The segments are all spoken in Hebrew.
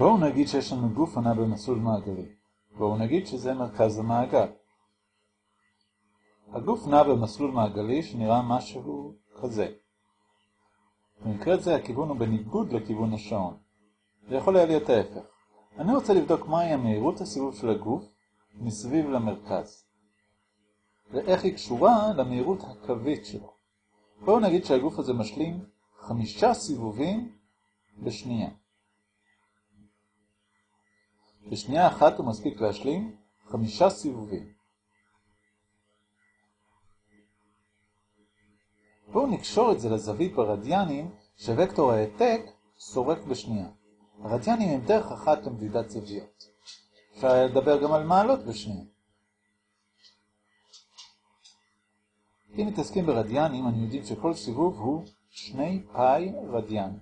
בואו נגיד שיש לנו גוף הנע במסלול מעגלי. בואו נגיד שזה מרכז המעגל. הגוף נע במסלול מעגלי שנראה משהו כזה. במקרה זה הכיוון הוא בניגוד לכיוון השעון. זה יכול להיות ההפך. אני רוצה לבדוק מהי המהירות הסיבוב של הגוף מסביב למרכז. ואיך היא קשורה למהירות הקווית שלו. בואו נגיד שהגוף הזה משלים חמישה סיבובים בשנייה. בשנייה אחת הוא מספיק להשלים חמישה סיבובים. בואו נקשור את זה לזווית ברדיאנים שווקטור העתק סורק בשנייה. הרדיאנים הם דרך אחת למדידת זוויות. אפשר לדבר גם על מעלות בשנייה. אם מתעסקים ברדיאנים, אני יודעים שכל סיבוב הוא שני פאי רדיאן.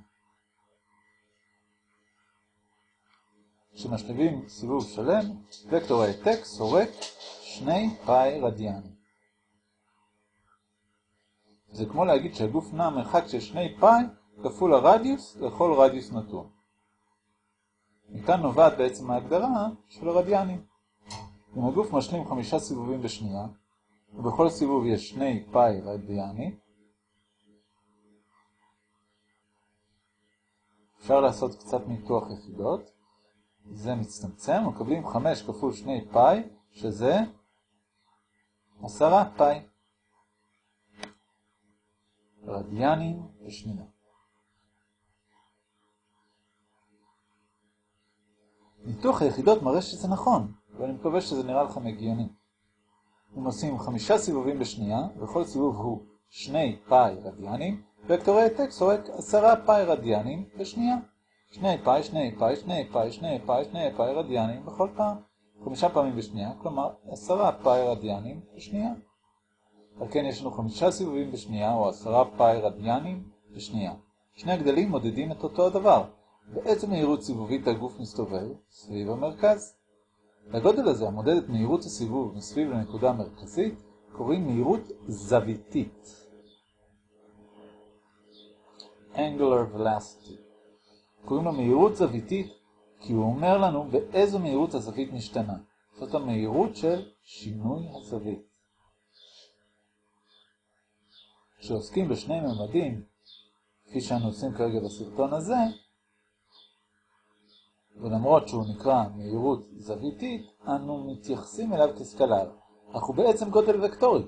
כשמשליבים סיבוב שלם, וקטור העתק סורק שני פאי רדיאן. זה כמו להגיד שהגוף נע מרחק של שני פאי כפול הרדיוס לכל רדיוס נתון. מכאן נובעת בעצם ההגדרה של הרדיאנים. אם הגוף משלים חמישה סיבובים בשנייה, ובכל סיבוב יש שני פאי רדיאני, אפשר לעשות קצת ניתוח יחידות. זה מצטמצם, מקבלים 5 כפול 2 פאי, שזה 10 פאי. רדיאנים בשנייה. ניתוח היחידות מראה שזה נכון, ואני מקווה שזה נראה לכם הגיוני. אם עושים חמישה סיבובים בשנייה, וכל סיבוב הוא שני פאי רדיאנים, וקטורי העתק סורק עשרה פאי רדיאנים בשנייה. שני פאי, שני פאי, שני פאי, שני פאי, שני פאי רדיאנים בכל פעם. חמישה פעמים בשנייה, כלומר עשרה פאי רדיאנים בשנייה. על כן יש לנו חמישה סיבובים בשנייה, או עשרה פאי רדיאנים בשנייה. שני הגדלים מודדים את אותו הדבר. בעצם מהירות סיבובית הגוף מסתובב סביב המרכז. לגודל הזה, המודד את מהירות הסיבוב מסביב לנקודה המרכזית, קוראים מהירות זוויתית. Angular Velocity. קוראים לו מהירות זוויתית, כי הוא אומר לנו באיזו מהירות הזווית משתנה. זאת המהירות של שינוי הזווית. כשעוסקים בשני ממדים, כפי שאנו עושים כרגע בסרטון הזה, ולמרות שהוא נקרא מהירות זוויתית, אנו מתייחסים אליו כסקלר, אך הוא בעצם גודל וקטורי.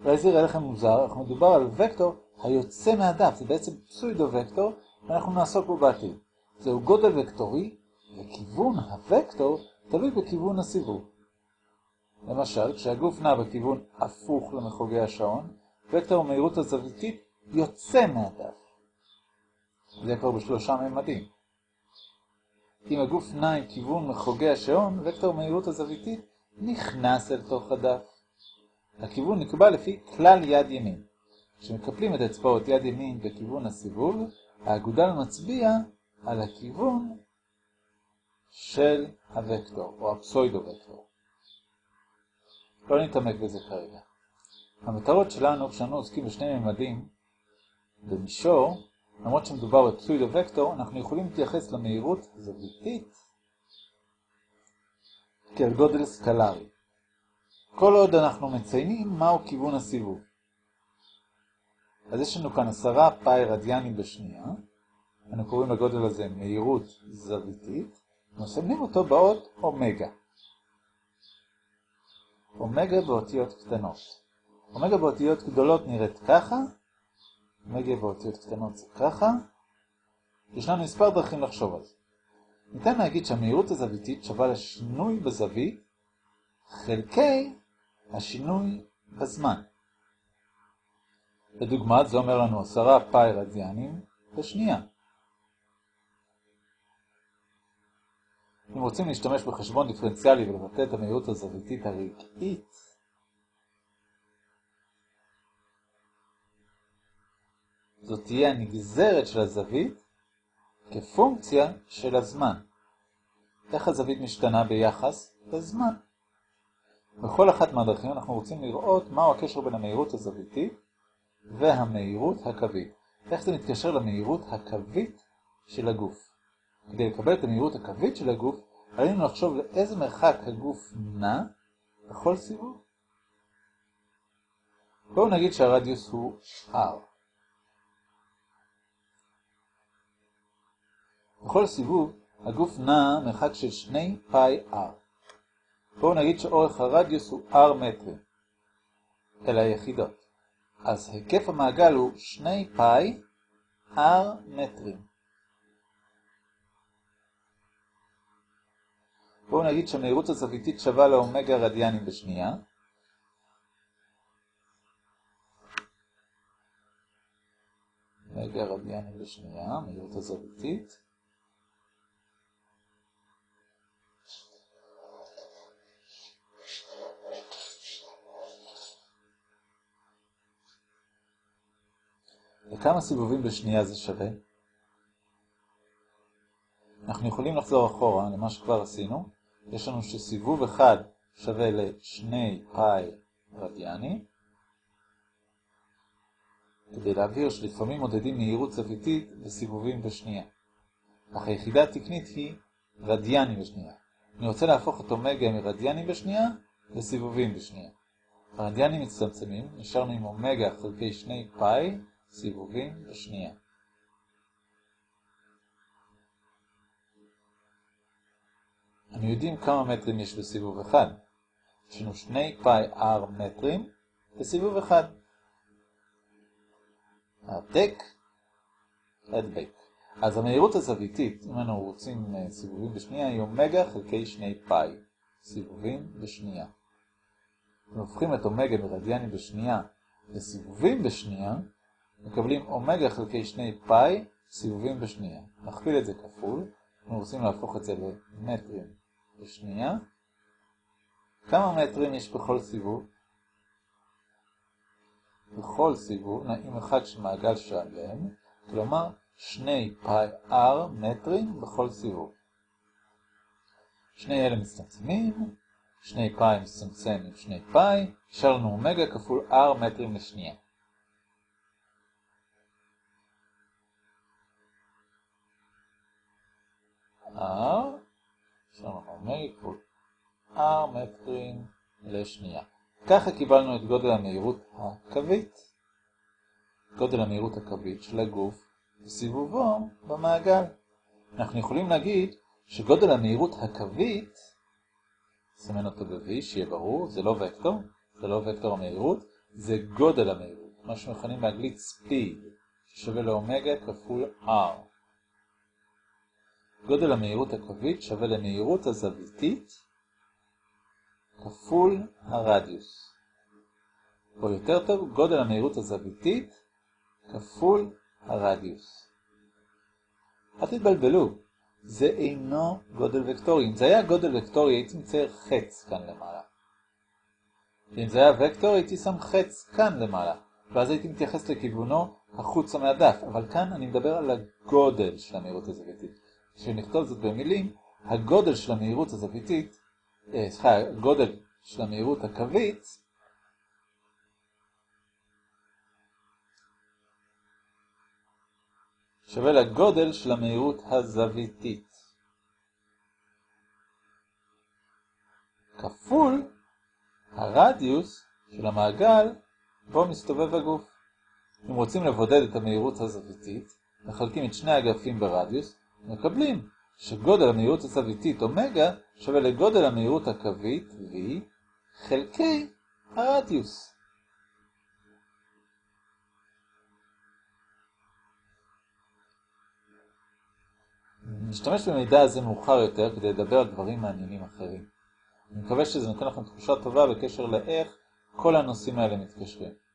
אולי זה יראה לכם מוזר, אך מדובר על וקטור היוצא מהדף, זה בעצם פסוידו וקטור, ואנחנו נעסוק בו בעתיד. זהו גודל וקטורי, וכיוון הוקטור תלוי בכיוון הסיבוב. למשל, כשהגוף נע בכיוון הפוך למחוגי השעון, וקטור המהירות הזוויתית יוצא מהדף. זה כבר בשלושה ממדים. אם הגוף נע עם כיוון מחוגי השעון, וקטור מהירות הזוויתית נכנס אל תוך הדף. הכיוון נקבע לפי כלל יד ימין. כשמקפלים את אצבעות יד ימין בכיוון הסיבוב, האגודל מצביע על הכיוון של הוקטור, או הפסוידו-וקטור. לא נתעמק בזה כרגע. המטרות שלנו, כשאנו עוסקים בשני ממדים, במישור, למרות שמדובר בפסוידו-וקטור, אנחנו יכולים להתייחס למהירות זוויתית כאל גודל סקלרי. כל עוד אנחנו מציינים מהו כיוון הסיבוב. אז יש לנו כאן עשרה פאי רדיאנים בשנייה, אנו קוראים לגודל הזה מהירות זוויתית, ומסמנים אותו באות אומגה. אומגה באותיות קטנות. אומגה באותיות גדולות נראית ככה, אומגה באותיות קטנות זה ככה. יש לנו מספר דרכים לחשוב על זה. ניתן להגיד שהמהירות הזוויתית שווה לשינוי בזווית חלקי השינוי בזמן. לדוגמה, זה אומר לנו עשרה פאי רדיאנים בשנייה. אם רוצים להשתמש בחשבון דיפרנציאלי ולבטא את המהירות הזוויתית הרגעית, זאת תהיה הנגזרת של הזווית כפונקציה של הזמן. איך הזווית משתנה ביחס לזמן? בכל אחת מהדרכים אנחנו רוצים לראות מהו הקשר בין המהירות הזוויתית והמהירות הקווית. איך זה מתקשר למהירות הקווית של הגוף. כדי לקבל את המהירות הקווית של הגוף, עלינו לחשוב לאיזה מרחק הגוף נע בכל סיבוב. בואו נגיד שהרדיוס הוא r. בכל סיבוב הגוף נע מרחק של 2 פאי r. בואו נגיד שאורך הרדיוס הוא r מטרים. אלה היחידות. אז היקף המעגל הוא 2 פאי r מטרים. בואו נגיד שהמהירות הזוויתית שווה לאומגה רדיאנים בשנייה. אומגה רדיאנים בשנייה, מהירות הזוויתית. לכמה סיבובים בשנייה זה שווה? אנחנו יכולים לחזור אחורה למה שכבר עשינו. יש לנו שסיבוב אחד שווה לשני פאי רדיאני. כדי להבהיר שלפעמים מודדים מהירות זוויתית בסיבובים בשנייה. אך היחידה התקנית היא רדיאני בשנייה. אני רוצה להפוך את אומגה מרדיאני בשנייה לסיבובים בשנייה. הרדיאנים מצטמצמים, נשארנו עם אומגה חלקי שני פאי סיבובים בשנייה. אנו יודעים כמה מטרים יש בסיבוב אחד. יש לנו שני פאי r מטרים בסיבוב אחד. העתק, הדבק. אז המהירות הזוויתית, אם אנו רוצים סיבובים בשנייה, היא אומגה חלקי שני פאי. סיבובים בשנייה. אם הופכים את אומגה מרדיאנים בשנייה לסיבובים בשנייה, מקבלים אומגה חלקי שני פאי סיבובים בשנייה. נכפיל את זה כפול, אנחנו רוצים להפוך את זה למטרים בשנייה. כמה מטרים יש בכל סיבוב? בכל סיבוב נעים מרחק של מעגל שלם, כלומר שני פאי r מטרים בכל סיבוב. שני אלה מצטמצמים, שני פאי מצטמצם עם שני פאי, נשאר לנו אומגה כפול r מטרים לשנייה. r, כפול r מטרים לשנייה. ככה קיבלנו את גודל המהירות הקווית. גודל המהירות הקווית של הגוף וסיבובו במעגל. אנחנו יכולים להגיד שגודל המהירות הקווית, נסמן אותו ב-V, שיהיה ברור, זה לא וקטור, זה לא וקטור המהירות, זה גודל המהירות, מה שמכנים באנגלית speed, ששווה לאומגה כפול R. גודל המהירות הקווית שווה למהירות הזוויתית כפול הרדיוס. או יותר טוב, גודל המהירות הזוויתית כפול הרדיוס. אל תתבלבלו, זה אינו גודל וקטורי. אם זה היה גודל וקטורי, הייתי מצייר חץ כאן למעלה. ואם זה היה וקטור, הייתי שם חץ כאן למעלה, ואז הייתי מתייחס לכיוונו החוצה מהדף. אבל כאן אני מדבר על הגודל של המהירות הזוויתית. כשנכתוב זאת במילים, הגודל של המהירות הזוויתית, אה, סליחה, הגודל של המהירות הקווית, שווה לגודל של המהירות הזוויתית. כפול הרדיוס של המעגל בו מסתובב הגוף. אם רוצים לבודד את המהירות הזוויתית, מחלקים את שני אגפים ברדיוס, מקבלים שגודל המהירות הזוויתית אומגה שווה לגודל המהירות הקווית V חלקי הרדיוס. נשתמש במידע הזה מאוחר יותר כדי לדבר על דברים מעניינים אחרים. אני מקווה שזה נותן לכם תחושה טובה בקשר לאיך כל הנושאים האלה מתקשרים.